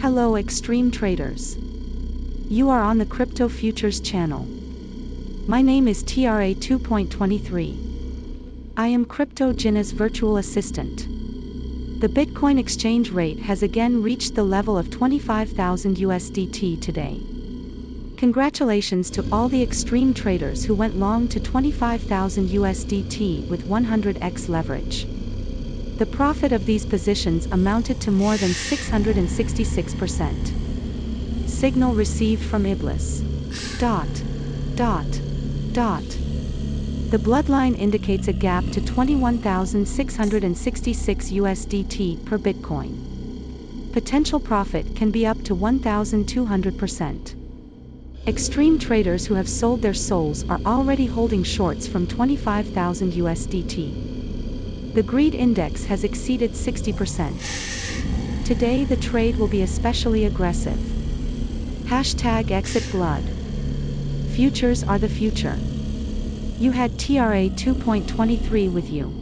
Hello extreme traders. You are on the Crypto Futures channel. My name is TRA 2.23. I am Crypto Gina's virtual assistant. The Bitcoin exchange rate has again reached the level of 25,000 USDT today. Congratulations to all the extreme traders who went long to 25,000 USDT with 100x leverage. The profit of these positions amounted to more than 666%. Signal received from Iblis. Dot. Dot. Dot. The bloodline indicates a gap to 21,666 USDT per Bitcoin. Potential profit can be up to 1,200%. Extreme traders who have sold their souls are already holding shorts from 25,000 USDT. The greed index has exceeded 60%. Today the trade will be especially aggressive. Hashtag exit blood. Futures are the future. You had TRA 2.23 with you.